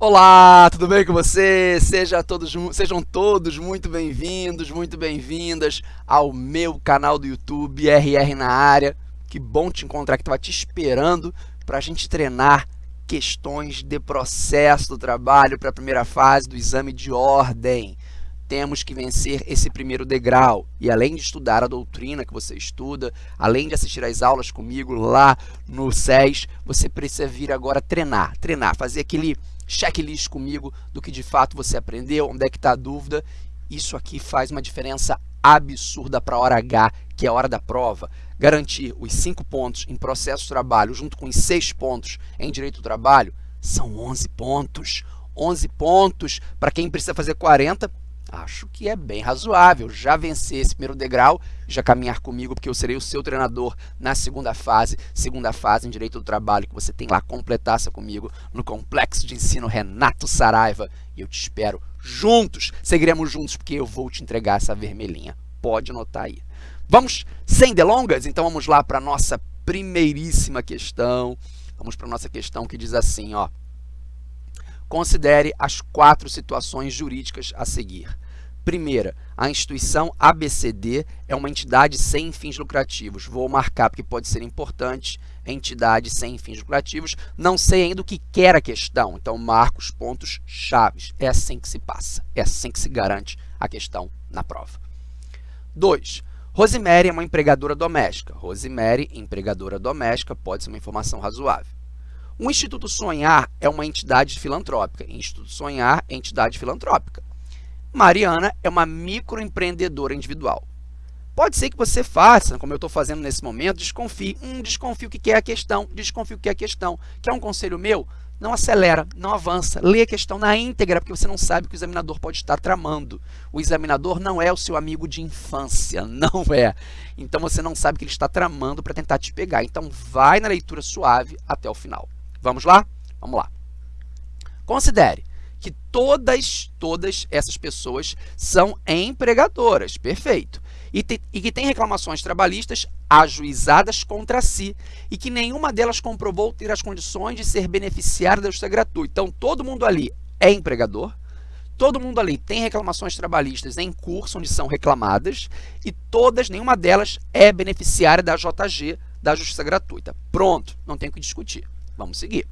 Olá, tudo bem com você? Seja todos, sejam todos muito bem-vindos, muito bem-vindas ao meu canal do YouTube, RR na área. Que bom te encontrar que estava te esperando para a gente treinar questões de processo do trabalho para a primeira fase do exame de ordem. Temos que vencer esse primeiro degrau e além de estudar a doutrina que você estuda, além de assistir às aulas comigo lá no SES, você precisa vir agora treinar, treinar, fazer aquele checklist comigo do que de fato você aprendeu, onde é que está a dúvida. Isso aqui faz uma diferença absurda para a hora H, que é a hora da prova. Garantir os 5 pontos em processo de trabalho junto com os 6 pontos em direito do trabalho são 11 pontos. 11 pontos para quem precisa fazer 40 Acho que é bem razoável já vencer esse primeiro degrau, já caminhar comigo, porque eu serei o seu treinador na segunda fase, segunda fase em Direito do Trabalho, que você tem lá, completaça comigo no Complexo de Ensino Renato Saraiva. E eu te espero juntos, seguiremos juntos, porque eu vou te entregar essa vermelhinha. Pode anotar aí. Vamos, sem delongas, então vamos lá para a nossa primeiríssima questão. Vamos para a nossa questão que diz assim, ó. Considere as quatro situações jurídicas a seguir. Primeira, a instituição ABCD é uma entidade sem fins lucrativos. Vou marcar porque pode ser importante, entidade sem fins lucrativos. Não sei ainda o que quer a questão, então marco os pontos chaves. É assim que se passa, é assim que se garante a questão na prova. 2. Rosemary é uma empregadora doméstica. Rosemary, empregadora doméstica, pode ser uma informação razoável. O Instituto Sonhar é uma entidade filantrópica. Instituto Sonhar é entidade filantrópica. Mariana é uma microempreendedora individual. Pode ser que você faça, como eu estou fazendo nesse momento, desconfie. Hum, o que é a questão, desconfio o que é a questão. Quer um conselho meu? Não acelera, não avança. Lê a questão na íntegra, porque você não sabe o que o examinador pode estar tramando. O examinador não é o seu amigo de infância, não é. Então, você não sabe o que ele está tramando para tentar te pegar. Então, vai na leitura suave até o final. Vamos lá? Vamos lá. Considere que todas, todas essas pessoas são empregadoras, perfeito, e, te, e que têm reclamações trabalhistas ajuizadas contra si e que nenhuma delas comprovou ter as condições de ser beneficiária da justiça gratuita. Então, todo mundo ali é empregador, todo mundo ali tem reclamações trabalhistas em curso, onde são reclamadas, e todas, nenhuma delas é beneficiária da JG, da justiça gratuita. Pronto, não tem o que discutir. Vamos seguir.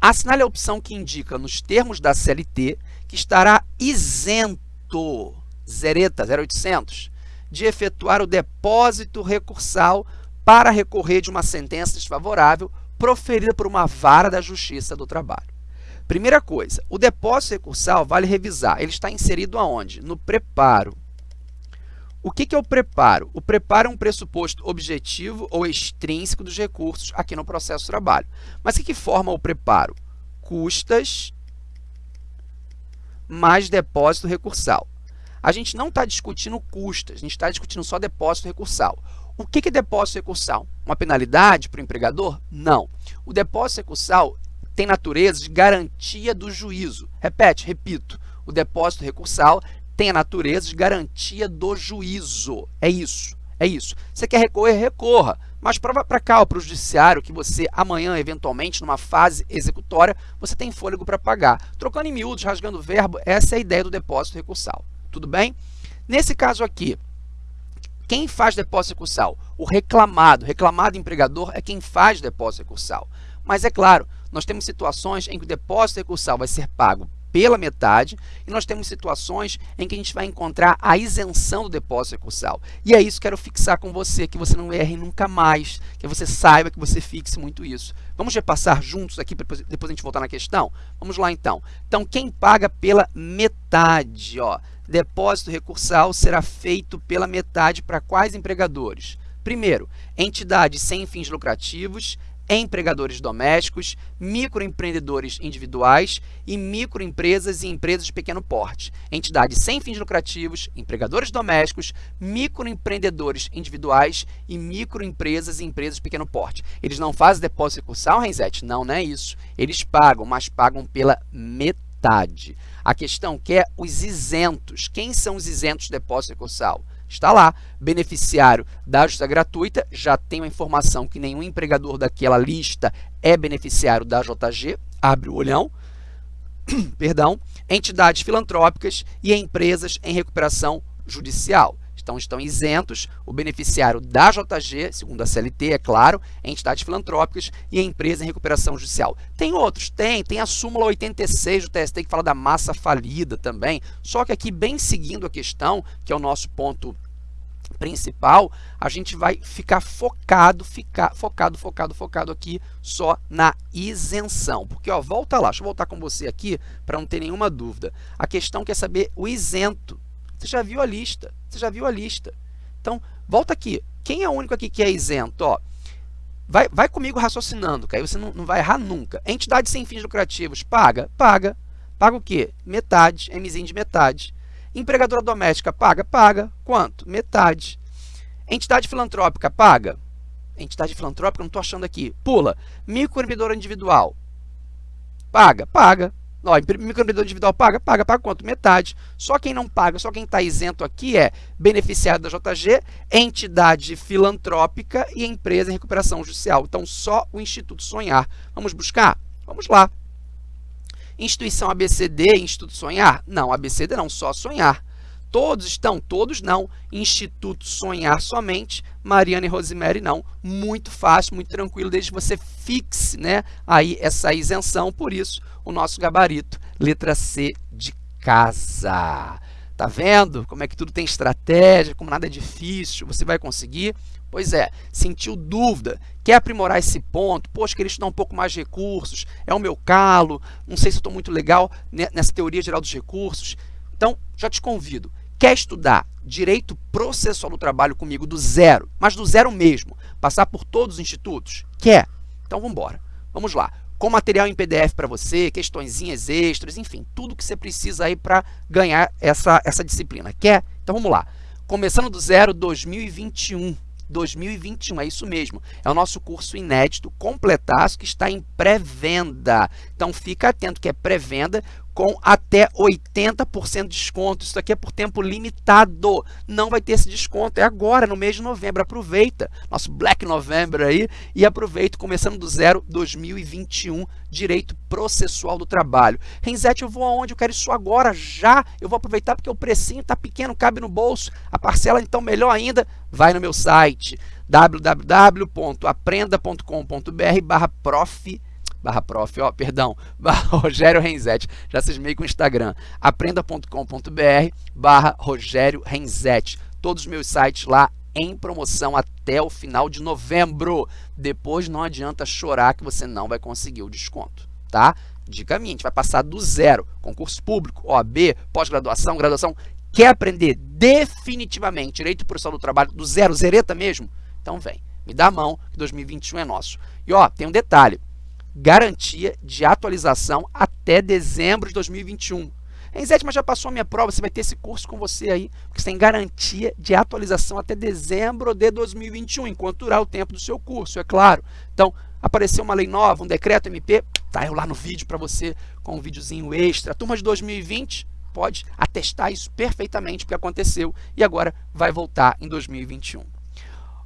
Assinale a opção que indica nos termos da CLT que estará isento, zereta 0800, de efetuar o depósito recursal para recorrer de uma sentença desfavorável proferida por uma vara da Justiça do Trabalho. Primeira coisa, o depósito recursal, vale revisar, ele está inserido aonde? No preparo. O que, que é o preparo? O preparo é um pressuposto objetivo ou extrínseco dos recursos aqui no processo de trabalho. Mas o que, que forma o preparo? Custas mais depósito recursal. A gente não está discutindo custas, a gente está discutindo só depósito recursal. O que, que é depósito recursal? Uma penalidade para o empregador? Não. O depósito recursal tem natureza de garantia do juízo. Repete, repito. O depósito recursal tem a natureza de garantia do juízo. É isso, é isso. Você quer recorrer, recorra. Mas prova para cá, para o judiciário, que você amanhã, eventualmente, numa fase executória, você tem fôlego para pagar. Trocando em miúdos, rasgando o verbo, essa é a ideia do depósito recursal. Tudo bem? Nesse caso aqui, quem faz depósito recursal? O reclamado. Reclamado empregador é quem faz depósito recursal. Mas é claro, nós temos situações em que o depósito recursal vai ser pago pela metade e nós temos situações em que a gente vai encontrar a isenção do depósito recursal. E é isso que eu quero fixar com você, que você não erre nunca mais, que você saiba que você fixe muito isso. Vamos repassar juntos aqui, para depois a gente voltar na questão? Vamos lá então. Então, quem paga pela metade? Ó, depósito recursal será feito pela metade para quais empregadores? Primeiro, entidades sem fins lucrativos, empregadores domésticos, microempreendedores individuais e microempresas e empresas de pequeno porte, entidades sem fins lucrativos, empregadores domésticos, microempreendedores individuais e microempresas e empresas de pequeno porte. Eles não fazem depósito recursal, Renzete? Não, não é isso. Eles pagam, mas pagam pela metade. A questão que é os isentos. Quem são os isentos de depósito recursal? Está lá, beneficiário da justiça gratuita, já tem a informação que nenhum empregador daquela lista é beneficiário da JG, abre o olhão. perdão, entidades filantrópicas e empresas em recuperação judicial. Então, estão isentos o beneficiário da JG, segundo a CLT, é claro, entidades filantrópicas e empresa em recuperação judicial. Tem outros? Tem. Tem a súmula 86 do TST que fala da massa falida também. Só que aqui, bem seguindo a questão, que é o nosso ponto principal, a gente vai ficar focado, ficar focado, focado, focado aqui só na isenção. Porque, ó, volta lá, deixa eu voltar com você aqui para não ter nenhuma dúvida. A questão quer saber o isento. Você já viu a lista, você já viu a lista. Então, volta aqui. Quem é o único aqui que é isento? Ó, vai, vai comigo raciocinando, que aí você não, não vai errar nunca. Entidade sem fins lucrativos, paga? Paga. Paga o quê? Metade, Mzinho de metade. Empregadora doméstica, paga? Paga. Quanto? Metade. Entidade filantrópica, paga? Entidade filantrópica, não estou achando aqui. Pula. Microempreendedor individual, paga? Paga. Ó, microempreendedor individual paga? Paga. Paga quanto? Metade. Só quem não paga, só quem está isento aqui é beneficiário da JG, entidade filantrópica e empresa em recuperação judicial. Então, só o Instituto Sonhar. Vamos buscar? Vamos lá. Instituição ABCD, Instituto Sonhar? Não, ABCD não, só Sonhar. Todos estão? Todos não. Instituto Sonhar somente, Mariana e Rosemary não. Muito fácil, muito tranquilo, desde que você fixe né, aí essa isenção. Por isso, o nosso gabarito, letra C de casa. Tá vendo como é que tudo tem estratégia, como nada é difícil, você vai conseguir? Pois é, sentiu dúvida, quer aprimorar esse ponto, poxa, queria estudar um pouco mais de recursos, é o meu calo, não sei se eu estou muito legal nessa teoria geral dos recursos. Então, já te convido, Quer estudar direito processual do trabalho comigo do zero, mas do zero mesmo, passar por todos os institutos? Quer? Então vamos embora. Vamos lá. Com material em PDF para você, questõezinhas extras, enfim, tudo que você precisa aí para ganhar essa, essa disciplina. Quer? Então vamos lá. Começando do zero 2021. 2021, é isso mesmo. É o nosso curso inédito, completaço, que está em pré-venda. Então, fica atento que é pré-venda com até 80% de desconto. Isso aqui é por tempo limitado. Não vai ter esse desconto. É agora, no mês de novembro. Aproveita. Nosso Black November aí. E aproveita, começando do zero 2021, Direito Processual do Trabalho. Renzete, eu vou aonde? Eu quero isso agora, já. Eu vou aproveitar porque o precinho está pequeno, cabe no bolso. A parcela, então, melhor ainda, vai no meu site www.aprenda.com.br barra prof barra prof, ó, perdão, barra Rogério Renzetti, já cismei com o Instagram, aprenda.com.br barra Rogério Renzetti, todos os meus sites lá em promoção até o final de novembro, depois não adianta chorar que você não vai conseguir o desconto, tá? Dica minha, a gente vai passar do zero, concurso público, OAB, pós-graduação, graduação, quer aprender definitivamente direito processual do trabalho do zero, zereta mesmo? Então vem, me dá a mão que 2021 é nosso. E ó, tem um detalhe, garantia de atualização até dezembro de 2021. Enzete, mas já passou a minha prova, você vai ter esse curso com você aí, porque você tem garantia de atualização até dezembro de 2021, enquanto durar o tempo do seu curso, é claro. Então, apareceu uma lei nova, um decreto MP, tá eu lá no vídeo para você com um videozinho extra. Turma de 2020 pode atestar isso perfeitamente, porque aconteceu e agora vai voltar em 2021.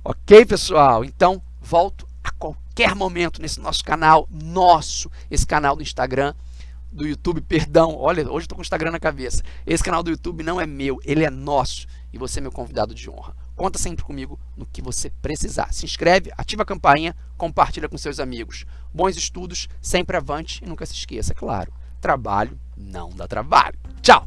Ok, pessoal? Então, volto a qualquer momento nesse nosso canal, nosso, esse canal do Instagram, do YouTube, perdão, olha, hoje estou com o Instagram na cabeça. Esse canal do YouTube não é meu, ele é nosso e você é meu convidado de honra. Conta sempre comigo no que você precisar. Se inscreve, ativa a campainha, compartilha com seus amigos. Bons estudos, sempre avante e nunca se esqueça, claro, trabalho não dá trabalho. Tchau!